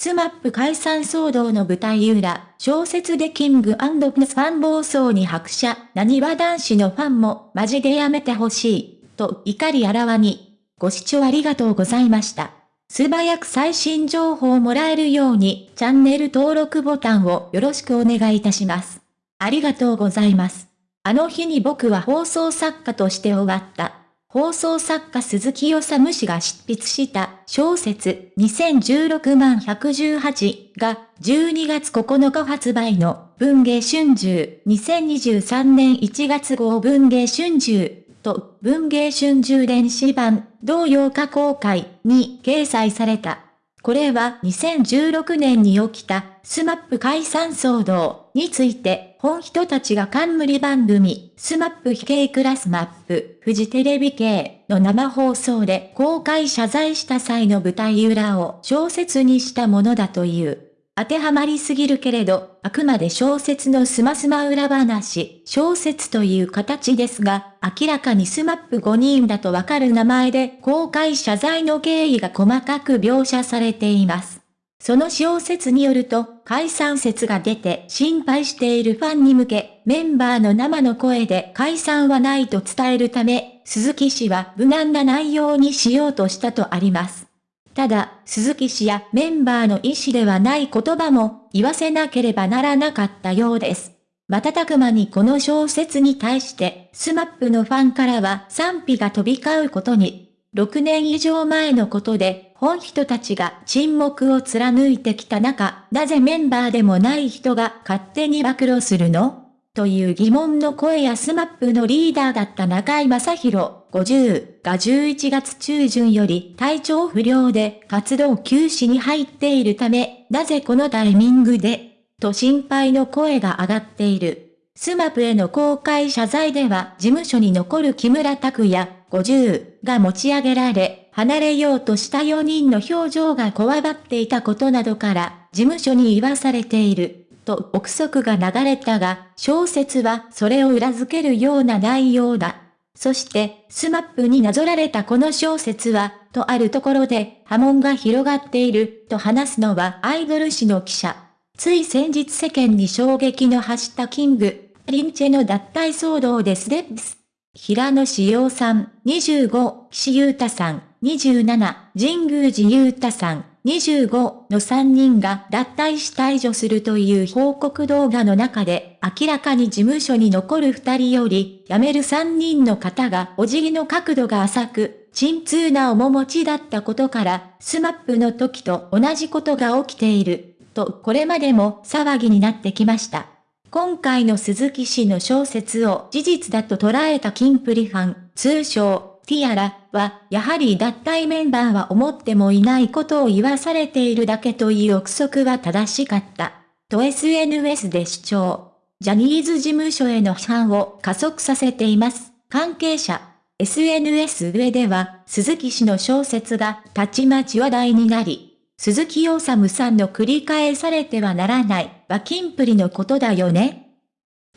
スマップ解散騒動の舞台裏、小説でキングプリンスファン暴走に拍車、なにわ男子のファンもマジでやめてほしい、と怒りあらわに。ご視聴ありがとうございました。素早く最新情報をもらえるように、チャンネル登録ボタンをよろしくお願いいたします。ありがとうございます。あの日に僕は放送作家として終わった。放送作家鈴木おさむ氏が執筆した小説2016万118が12月9日発売の文芸春秋2023年1月号文芸春秋と文芸春秋電子版同8日公開に掲載された。これは2016年に起きたスマップ解散騒動について本人たちが冠番組スマップ非系クラスマップフジテレビ系の生放送で公開謝罪した際の舞台裏を小説にしたものだという。当てはまりすぎるけれど、あくまで小説のスマスマ裏話、小説という形ですが、明らかにスマップ5人だとわかる名前で公開謝罪の経緯が細かく描写されています。その小説によると、解散説が出て心配しているファンに向け、メンバーの生の声で解散はないと伝えるため、鈴木氏は無難な内容にしようとしたとあります。ただ、鈴木氏やメンバーの意思ではない言葉も言わせなければならなかったようです。瞬く間にこの小説に対して、スマップのファンからは賛否が飛び交うことに、6年以上前のことで、本人たちが沈黙を貫いてきた中、なぜメンバーでもない人が勝手に暴露するの？という疑問の声やスマップのリーダーだった中居正広50が11月中旬より体調不良で活動休止に入っているため、なぜこのタイミングで、と心配の声が上がっている。スマップへの公開謝罪では事務所に残る木村拓哉50が持ち上げられ、離れようとした4人の表情がこわばっていたことなどから、事務所に言わされている。と憶測が流れたが、小説はそれを裏付けるような内容だ。そして、スマップになぞらえたこの小説は、とあるところで波紋が広がっている、と話すのはアイドル誌の記者。つい先日世間に衝撃の発したキングプリンスの脱退騒動でスレッス。平野紫耀さん、25、岸優太さん、27、神宮寺勇太さん、25の3人が脱退し退場するという報告動画の中で、明らかに事務所に残る2人より、辞める3人の方がお辞儀の角度が浅く、沈痛な面持ちだったことから、スマップの時と同じことが起きている、とこれまでも騒ぎになってきました。今回の鈴木氏の小説を事実だと捉えたキンプリファン、通称、ティアラは、やはり脱退メンバーは思ってもいないことを言わされているだけという憶測は正しかった。と SNS で主張。ジャニーズ事務所への批判を加速させています。関係者。SNS 上では、鈴木氏の小説がたちまち話題になり、鈴木おさむさんの繰り返されてはならない、はキンプリのことだよね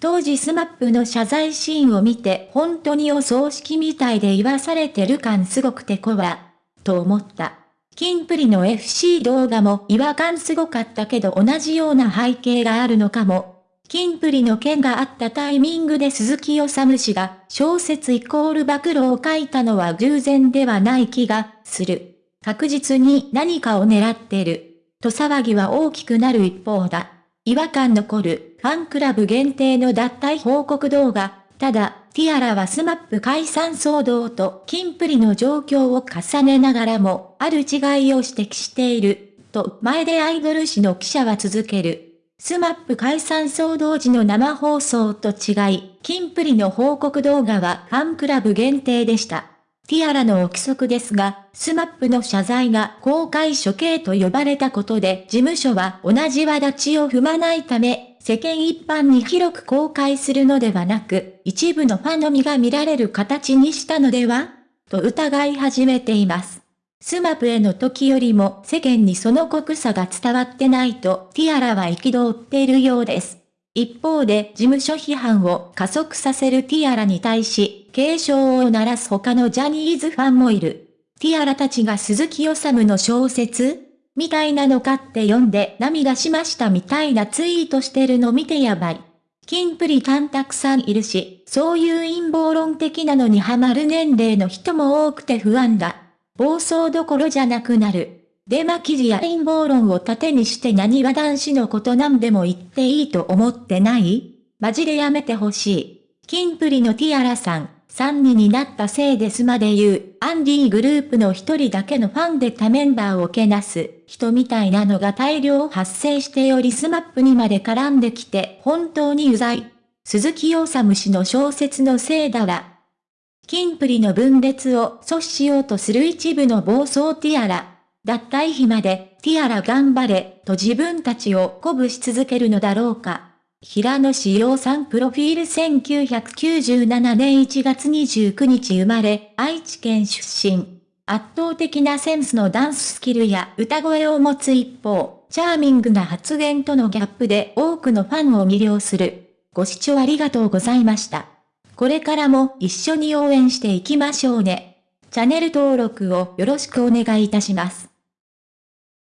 当時スマップの謝罪シーンを見て本当にお葬式みたいで言わされてる感すごくてこわ、と思った。キンプリの FC 動画も違和感すごかったけど同じような背景があるのかも。キンプリの件があったタイミングで鈴木おさむ氏が小説イコール暴露を書いたのは偶然ではない気がする。確実に何かを狙ってる。と騒ぎは大きくなる一方だ。違和感残るファンクラブ限定の脱退報告動画。ただ、ティアラはスマップ解散騒動とキンプリの状況を重ねながらも、ある違いを指摘している。と、前でアイドル誌の記者は続ける。スマップ解散騒動時の生放送と違い、キンプリの報告動画はファンクラブ限定でした。ティアラの憶測ですが、スマップの謝罪が公開処刑と呼ばれたことで事務所は同じ輪立ちを踏まないため、世間一般に広く公開するのではなく、一部のファンのみが見られる形にしたのでは？と疑い始めています。スマップへの時よりも世間にその濃さが伝わってないとティアラは憤っているようです。一方で事務所批判を加速させるティアラに対し、警鐘を鳴らす他のジャニーズファンもいる。ティアラたちが鈴木治の小説？みたいなのかって読んで涙しましたみたいなツイートしてるの見てやばい。キンプリファンたくさんいるし、そういう陰謀論的なのにハマる年齢の人も多くて不安だ。暴走どころじゃなくなる。デマ記事や陰謀論を盾にして何は男子のことなんでも言っていいと思ってない？マジでやめてほしい。キンプリのティアラさん、3人になったせいですまで言う、アンディグループの一人だけのファンで他メンバーをけなす、人みたいなのが大量発生しておりスマップにまで絡んできて本当にうざい。鈴木おさむ氏の小説のせいだわ。キンプリの分裂を阻止しようとする一部の暴走ティアラ。脱退日まで、ティアラ頑張れ、と自分たちを鼓舞し続けるのだろうか。平野紫耀さんプロフィール1997年1月29日生まれ、愛知県出身。圧倒的なセンスのダンススキルや歌声を持つ一方、チャーミングな発言とのギャップで多くのファンを魅了する。ご視聴ありがとうございました。これからも一緒に応援していきましょうね。チャンネル登録をよろしくお願いいたします。